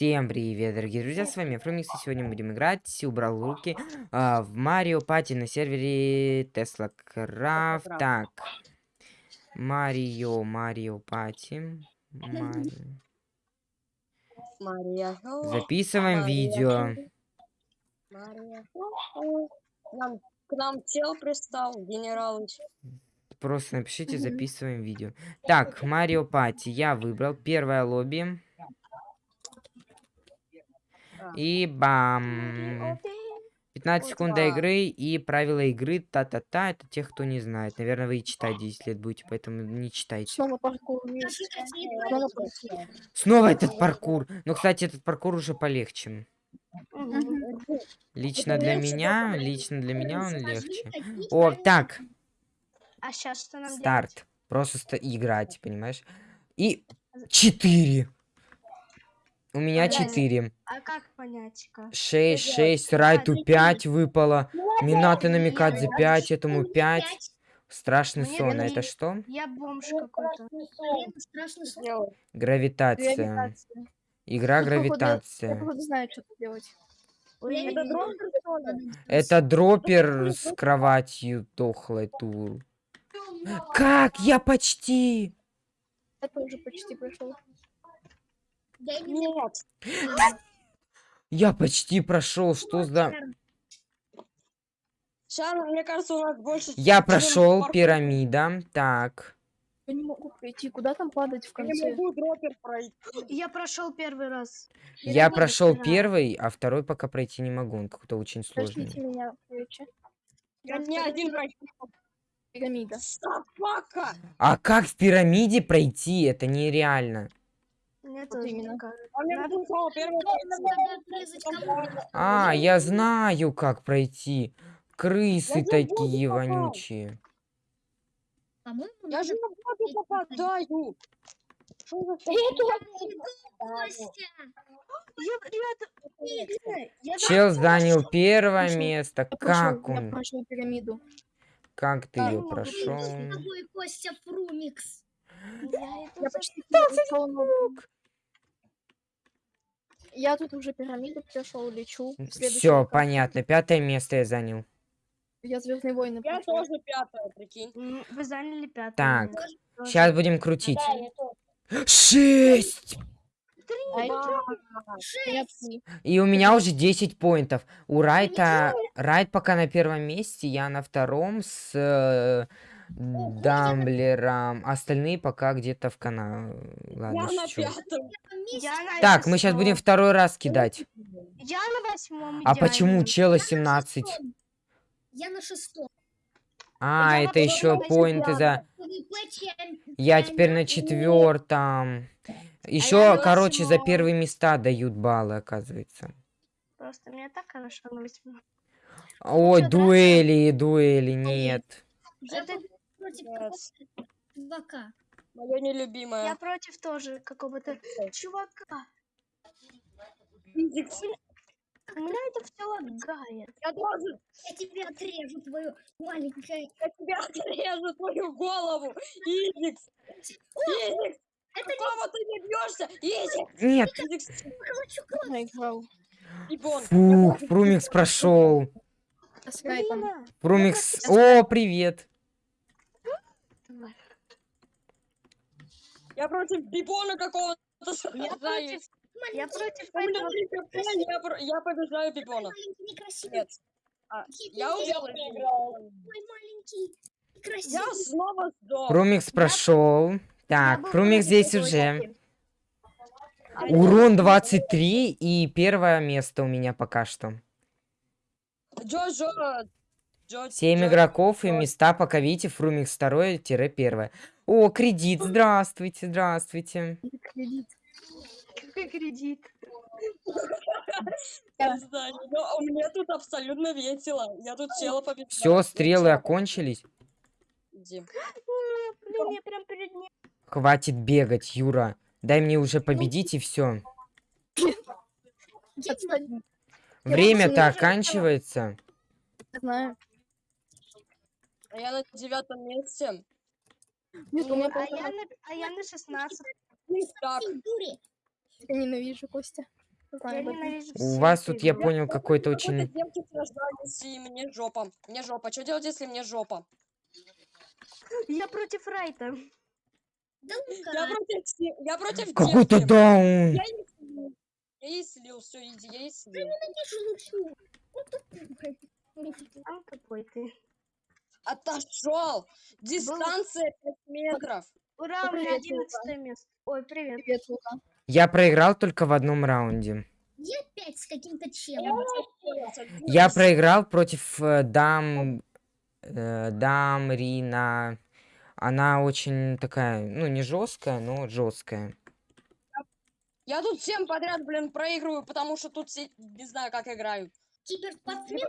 Всем привет, дорогие друзья, с вами Фрумикс, и сегодня мы будем играть, убрал руки, а, в Марио Пати на сервере Тесла Крафт. Так, Марио, Марио Пати, Марио. Записываем видео. К нам чел пристал, генералыч. Просто напишите, записываем видео. Так, Марио Пати, я выбрал первое лобби. И бам! 15 секунд до игры и правила игры та-та-та. Это тех, кто не знает. Наверное, вы и читать 10 лет будете, поэтому не читайте. Снова паркур. Снова этот паркур. Ну, кстати, этот паркур уже полегче. Лично для меня, лично для меня он легче. О, так, А сейчас что нам делать? старт. Просто ста- играть, понимаешь? И 4. У меня? 4. А как понять? Как? 6, делать? 6, Райту 5 выпало. Минаты намекать за Я- 5, этому 5. Страшный Мне сон. А это что? Я бомж какой-то. Страшный сон. Гравитация. Гравитация. Игра Я Я гравитация. походу знаю, что делать. Я Это знаю. Это дроппер с кроватью дохлой тур. Как? Я почти. Я тоже почти прошел. Дай мне Нет. Я почти прошел. Что за... Сейчас, мне кажется, у нас больше... Я прошел пирамида. Так. Я не могу пройти. Куда там падать в Я не конце? могу дропер пройти. Я прошел первый раз. Я Пирамида прошел первый, а второй пока пройти не могу. Он какой-то очень Подождите сложный. меня, короче. Я не один пройти. Пирамида. Собака! А как в пирамиде пройти? Это нереально. Мне Вот тоже именно. А кому-то. А, я знаю, как пройти. Крысы Я не такие вонючие. Я же на воду попадаю. Что за Чел занял первое место. Как он? прошел пирамиду. Как ты ее прошел? Я почти но- Я тут уже пирамиду прошел, лечу. Все, понятно. Пятое место я занял. Я Звездные войны Я прошел. тоже пятая, прикинь. Вы заняли пятое. Так, Тоже. сейчас будем крутить. Шесть! А я Ба. я три. И у меня уже 10 поинтов. У Райта... Райт пока на первом месте, я на втором с э, Дамблером. Остальные пока где-то в канале. Я Ладно, на пятом. Я на Так, мы сейчас будем второй раз кидать. Я на восьмом. А почему чела 17? Я на шестом. А, Я это еще поинты за... Я теперь на четвертом. Еще, на короче, за первые места дают баллы, оказывается. Просто мне так хорошо на восьмом. Ой, дуэли, дуэли, нет. Это- против какого-то чувака. Моя Я нелюбимая. против тоже какого-то чувака. У меня это все лагает. Я тоже. Я тебе отрежу твою маленькое... Я тебя отрежу твою голову. Физикс. Физикс. Какого ты не бьешься? Физикс. Нет. Я. Ибон. Фух, Прумикс прошел. Прумикс. О, привет. Я против бибона какого-то Я сражаюсь. Я против У меня этого. три хп, я, про- я побеждаю. Маленький, некрасивый. Нет. А, я убил Мой маленький, некрасивый. Я снова сдох. Прумикс прошел. Я Так, против здесь уже. А я- Урон 23 и первое место у меня пока что. Джо-Джо. Джо- 7 Джо- игроков и места пока видите, Фрумикс второе-первое. О, кредит, здравствуйте, здравствуйте. Кредит. Какой кредит? Я не знаю, но мне тут абсолютно весело. Я тут села победила. Все, стрелы окончились. Иди. Блин, я прям перед ним. Хватит бегать, Юра. Дай мне уже победить и все. Время-то оканчивается. Знаю. А я на девятом месте. Нет, у меня А я на, а я на 16. Так, Ты дури. Я ненавижу Костя. Я ненавижу У вас тут, я понял, какой-то Какой-то очень... девки сражались, и мне жопа. Мне жопа. Что делать, если мне жопа? Я против Райта. Да Я против, я против Какой-то даун! Я ей слил. Все, иди, я ей слил. Ненавижу Лучу. Там какой ты. Отошел! Дистанция 5 метров. Ура, у меня Привет, Лука. 11 место. Ой, привет. Привет, Лука. Я проиграл только в одном раунде. Я опять с каким-то челом. Я проиграл против э, дам... э, дам Рина. Она очень такая, ну, не жесткая, но жесткая. Я тут всем подряд, блин, проигрываю, потому что тут все не знаю, как играют. Киберспортсмен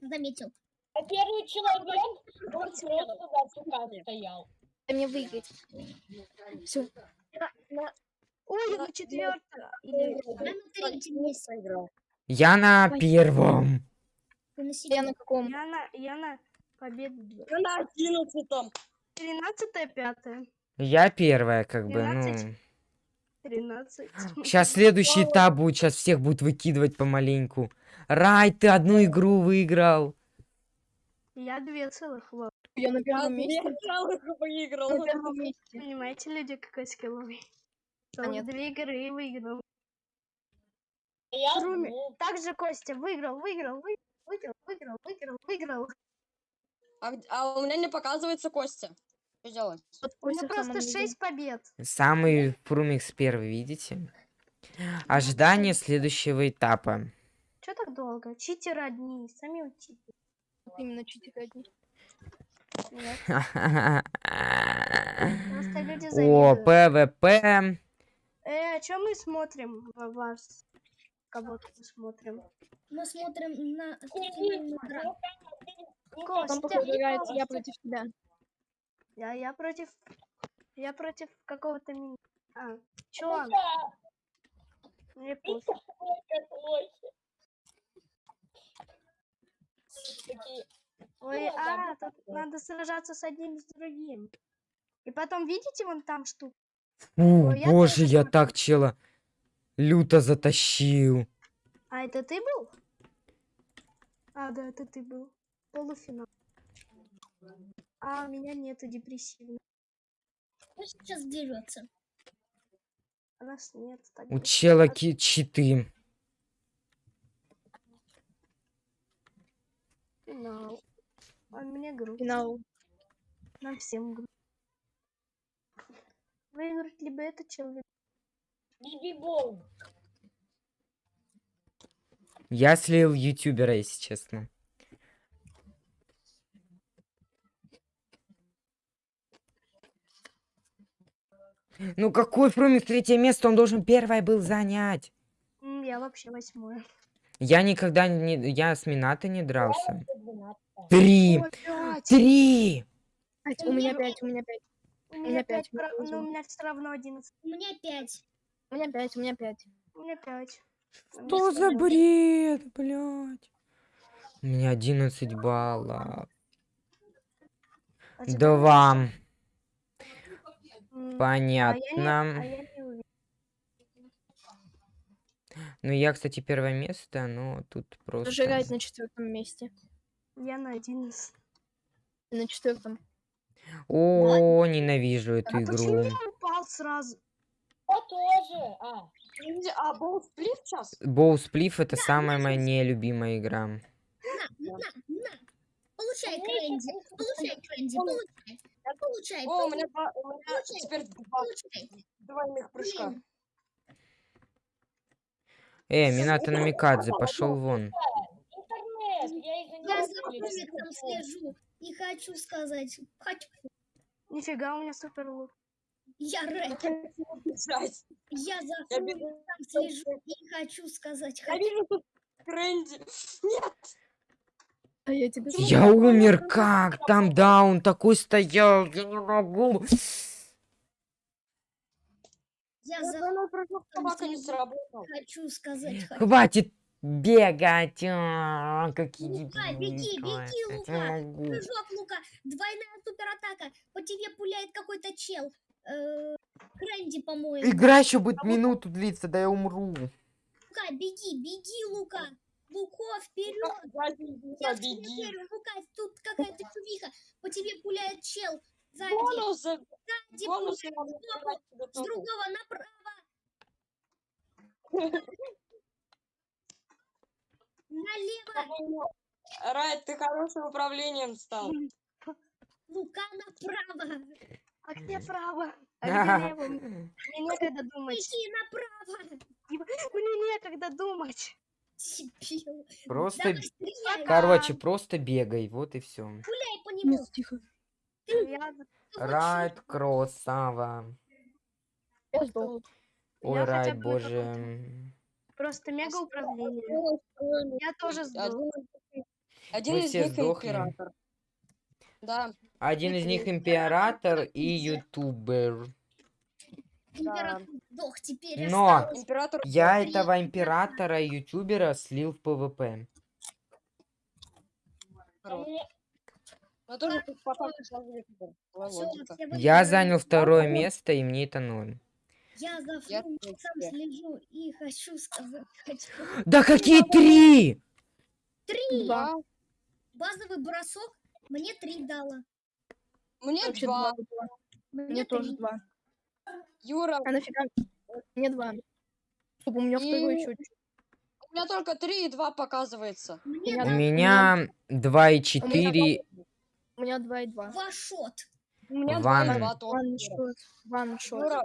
заметил. А первый человек, он просто на сука стоял. Мне выиграть. Все. Ой, на четвертое. Или... Я на третьем месте. проиграл. Я на первом. Я на каком? Я на, я на победу. Я на одиннадцатом. Тринадцатое, пятое. Я первая, как бы, ну... 12. Тринадцать. Сейчас следующий этап будет, сейчас всех будет выкидывать помаленьку. Рай, ты одну игру выиграл. Я две целых. вот. Я на Я первом месте. целых выиграл. На первом месте. Понимаете, люди, какой скилловый? А нет. Две игры и выиграл. Я Руми. Также Костя выиграл, выиграл, вы- выиграл, выиграл, выиграл, выиграл. А, у меня не показывается Костя. Что делать? Вот У меня просто. 6 побед. Самый Фрумикс первый, видите? Ожидание следующего этапа. Че так долго? Читеры одни, сами учите. Именно чуть одни. О. ПВП. Э, а что мы смотрим в вас? Кого-то мы смотрим. Мы смотрим на Костя, играет я против тебя. я, я против... Я против какого-то ми... А, чё? Мне пофиг. Такие, Ой, Ну, да, а, тут надо сражаться с одним с другим. И потом, видите, вон там штука? Фу, Ой, я боже, я смотрю. так чела люто затащил. А это ты был? А, да, это ты был. Полуфинал. А, у меня нету депрессивно. Кто сейчас дерется? А нас нет. так У чела читы. Финал. А мне грустно. Финал. Нам всем грустно. Выиграть либо этот человек. Биби-бол. Я слил ютубера, если честно. Ну какой Фрумик третье место? Он должен первое был занять. Я вообще восьмое. Я никогда не... Я с Минато не дрался. Три! Три! У меня пять, у меня пять. У меня пять, у меня все равно одиннадцать. У меня пять. У меня пять, у меня пять. У меня пять. Что за бред, блядь? У меня 11 баллов. А. М, Понятно. А я не, а я не уверен. Ну, я, кстати, первое место, но тут просто... Тоже играет на четвертом месте. Я на одиннадцать. На четвертом. О, ненавижу эту А почему игру. я упал сразу? Я тоже. А, А, был сплит сейчас? Боу Сплиф это самая моя нелюбимая игра. На, на, на. Получай, Крэнди. Получай, Крэнди. Получай. Получай. О, у меня, у меня теперь два двойных прыжка. Блин. Э, Минато Намикадзе, пошел вон. интернет. Я Я за. Фрумиксом слежу. И хочу сказать. Хочу. Нифига у меня супер лук. Я. Я за. Фрумиксом слежу. И хочу сказать. Я Хочу. вижу тут Крэнди. Нет. А я тебе Я умер как? Там даун такой стоял, я не могу. Я за собака не слежу. сработал. хочу сказать. Хочу. Хватит бегать. а, Какие Лука, беги, беги, Лука. Прыжок, Лука. Двойная суператака. По тебе пуляет какой-то чел. Э, Крэнди, по-моему. Игра еще будет минуту длиться, да я умру. Лука, беги, беги, Лука. Луко, вперед. Я Юра, в тебя беги. верю, Лука, тут какая-то чувиха. По тебе пуляет чел. Сзади, Бонусы, сзади бонусы себе с другого направо. Налево, По-моему, Райт, ты хорошим управлением стал. Лука направо. А где право? А где лево? Мне некогда думать. Иди направо. Мне некогда думать. Просто, короче, просто бегай, вот и все. стреляй по нему. Тихо. Райт красава. Ой, Райт, боже. просто мега управление. Я тоже сдох. Один, из- них император. Да, Один из них император и ютубер. Теперь Но император. я этого императора и ютубера слил в ПВП. Но тоже тут по факту сложнее выбор. Была Всё, логика. все Я занял второе место, и мне это ноль. Я за третья. слежу и хочу сказать, хочу. Да какие три? Три! Два. Базовый бросок мне три дала. Мне Вообще два. Мне, Мне тоже три. два. Юра, А нафига? Мне два. Чтобы у меня второй И- еще. у меня только три и два показывается. Мне меня У меня два и четыре. У меня два и два. ваншот. У меня Ван. Ваншот. Ваншот. А.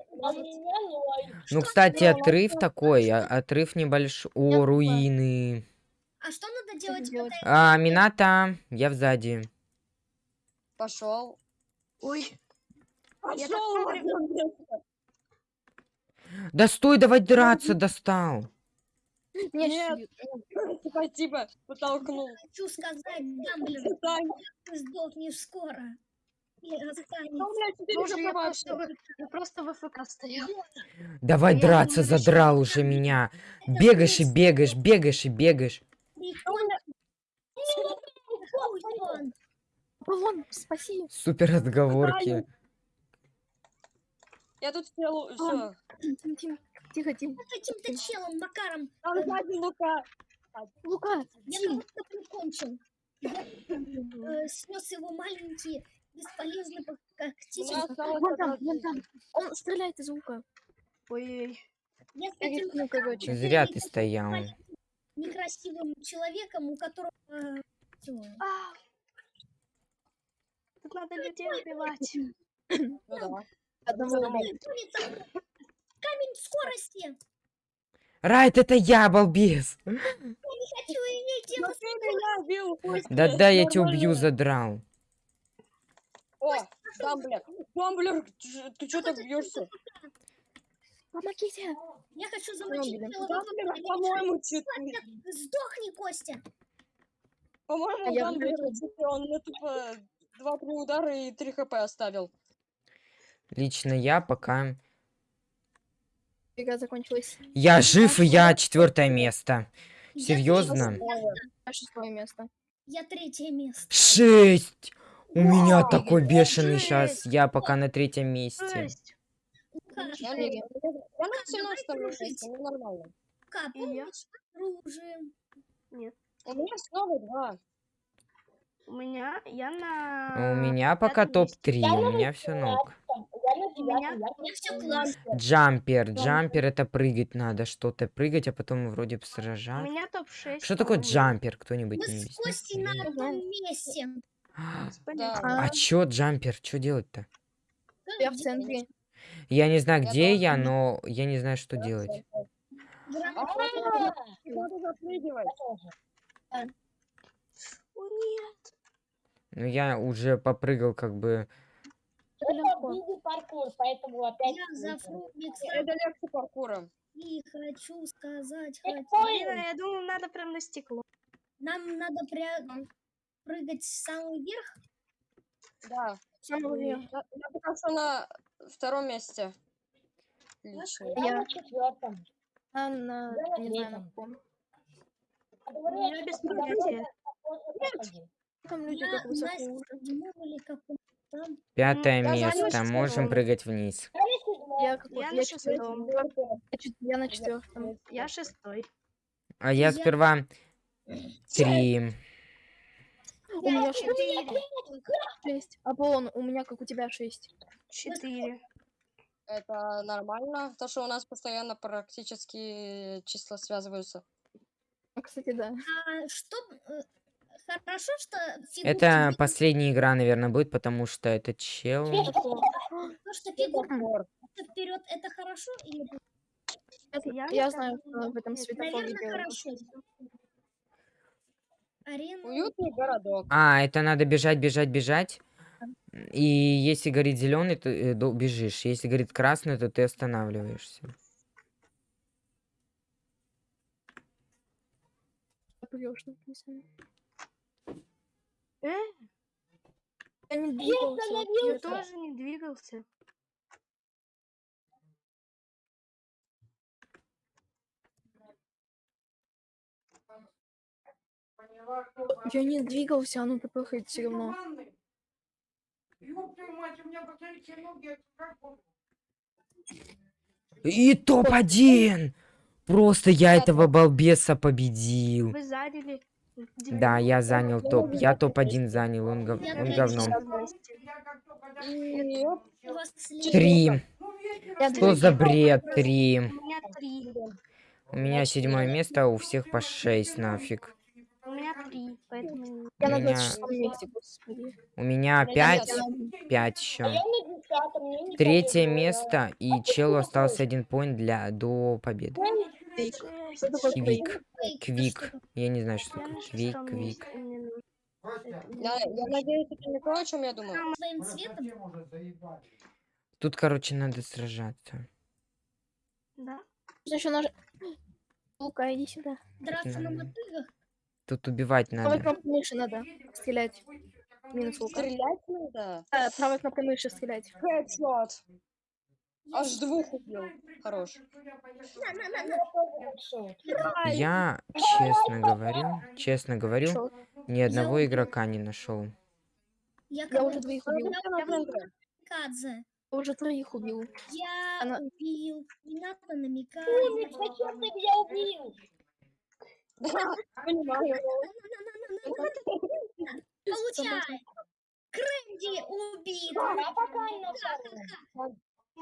Ну, кстати, отрыв такой, а- отрыв небольшой. О, руины. А что надо делать, делать? А, Мината, я сзади. пошел. Ой, Пошел. Да стой, давай драться, достал. Меня Нет. щит. Спасибо, потолкнул. хочу сказать, Дамблер, ты сдохнешь скоро. Ну, уже я просто, в- я просто в ФК стоял. Давай Я драться, задрал уже меня. Бегаешь и бегаешь, бегаешь и бегаешь. Вон, спаси. Супер отговорки. Я тут сделал все. Тим, Тим, Тихо, Тим. с каким-то челом, Макаром. Там сзади Лука. Лука, Я Тим. кого-то прикончил. Я э, снес его маленький, бесполезный У меня когтитель. осталось Вон одна там, вон жизнь. там. Он стреляет из лука. Ой, Я с Я этим рискну, короче. Зря ты стоял. некрасивым человеком, у которого... э, всё. а. Тут надо людей убивать. Ну да. Улица. Камень скорости. Райт, это я, балбес. Хочу иметь дело меня Костя, Да-да, я тебя убью, задрал. О, Дамблер. Дамблер, ты что так бьешься? Помогите. Я хочу замочить. Дамблер, по-моему, читает. Сдохни, Костя. По-моему, А я Дамблер, он тупо два-три удара и три хп оставил. Лично я пока... Игра закончилась. Я жив, и я четвертое место. Я Серьезно? На шестое место. Я третье место. Шесть! У меня Вау, такой бешеный жесть. сейчас. Я пока на третьем месте. Жесть. Лука, Я, не- Четыре. я на давай 17 дружить. месте, ну нормально. Я. помнишь, дружим? У меня снова два. У меня, я на... У меня пока пятом месте. топ-3, Я у меня все ног. Джампер, джампер это прыгать надо, что-то прыгать, а потом вроде бы У меня топ-6. Что такое джампер, кто-нибудь Мы не с? Костей на одном месте. А чё джампер, что делать-то? Я в центре. Я не знаю, где я, но я не знаю, что делать. А, Надо запрыгивать. О, нет. Ну, я уже попрыгал, как бы. Это бизи паркур, поэтому опять... Я за Фрумикса Это легче паркура. и хочу сказать, Чекпоинт. хочу- Блин, я думаю, надо прям на стекло. нам надо пря- прыгать в самый верх. Да. Самого. Я, я пока что на втором месте. Лично. Я Я- на четвертом. А на... Я на третьем. А Я без понятия. проходил. Там люди Я как высоко уже. там. Пятое место, можем прыгать вниз. Я. Я, Я на шестом. Я на четвертом. Я шестой. А я Я- сперва три. У меня шесть. Шесть. Аполлон, у меня как у тебя шесть. Четыре. Это нормально, то что у нас постоянно практически числа связываются. А, Кстати, да. А что... Хорошо, что фигурки Это последняя игра, наверное, будет, потому что это чел. то, что фигурки Светофор. вперед, это хорошо или Это- Я Я, знаю, что в этом светофоре Наверное, делают. хорошо. Арена. Уютный городок. А, это надо бежать, бежать, бежать. И если горит зеленый, то э, до- бежишь. Если горит красный, то ты останавливаешься. Написано. Э, Я не двигался. я это- тоже не двигался. Я не двигался, оно тпхает все равно. И топ-1! Просто я этого балбеса победил. Вы заняли. Да, я занял топ. Я топ-1 занял, он, гов- он говном. 50 И оп, У вас Три. Что за бред? Три. У меня. У седьмое место, а у всех по шесть нафиг. У меня три, поэтому... Я на меня- 26 месте, господи. У меня пять, пять А еще. не Третье место, и челу остался один поинт для до победы. Квик. Квик. Я не знаю, что такое. Квик, квик. Это я, надеюсь, это не то, о чем я думаю. Тут, короче, надо сражаться. Да. Еще наж... Лука, иди сюда. драться на мотыгах. Тут убивать Правой надо. кнопкой мыши надо стрелять. Минус лука. Стрелять надо? Да, правой кнопкой мыши стрелять. Хедшот. Аж двух убил. Хорош. Я, честно говорю, честно говорю, ни одного игрока не нашел. Я, Я уже двоих убил. Я уже троих убил. Я Она- убил. Не надо намекать. Умник, зачем ты меня убил? Понимаю. Получай. Крэнди убит.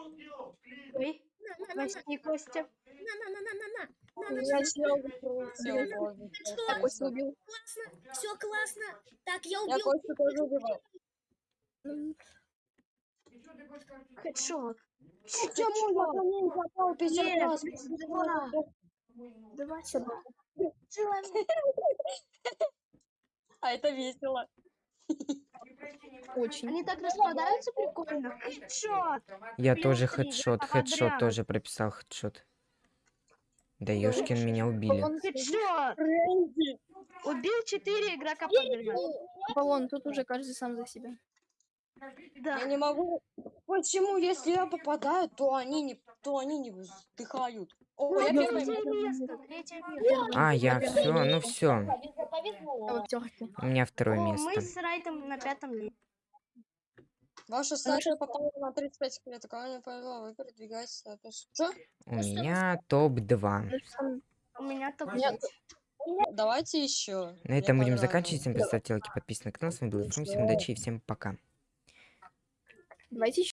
Я. Ой, На, на, на, на, Костя, Костя. на, на, на, на, на, на. На, на, Я на. чел закрылся, боже, Что? Я Костю убил. Классно. Все классно. Так, я Я убил. Костю тоже убивал. Хедшот. Почему я по попал раз? Давай сюда. А это весело. Очень. Они так распадаются прикольно. Хедшот. Я Плюс тоже хедшот, хедшот тоже прописал хедшот. Да ёшкин, меня убили. Аполлон, Хедшот. Убил четыре игрока подряд. Аполлон, тут уже каждый сам за себя. Да. Я не могу. Почему, если я попадаю, то они не, то они не вздыхают. О, я Ну, первое Третье место. место. Третье место. А, я все, ну все. А. У меня второе О, мы место. с Райтом на пятом месте. Ваша статуя попала на 35 лет. Кого не повезло, вы передвигаетесь на с- Чё? У меня топ-2. Ну, сам- У меня топ Нет. Давайте еще. На этом будем заканчивать. Всем представьте лайки, подписывайтесь на канал. С вами был Фрум. Всем удачи и всем пока. Давайте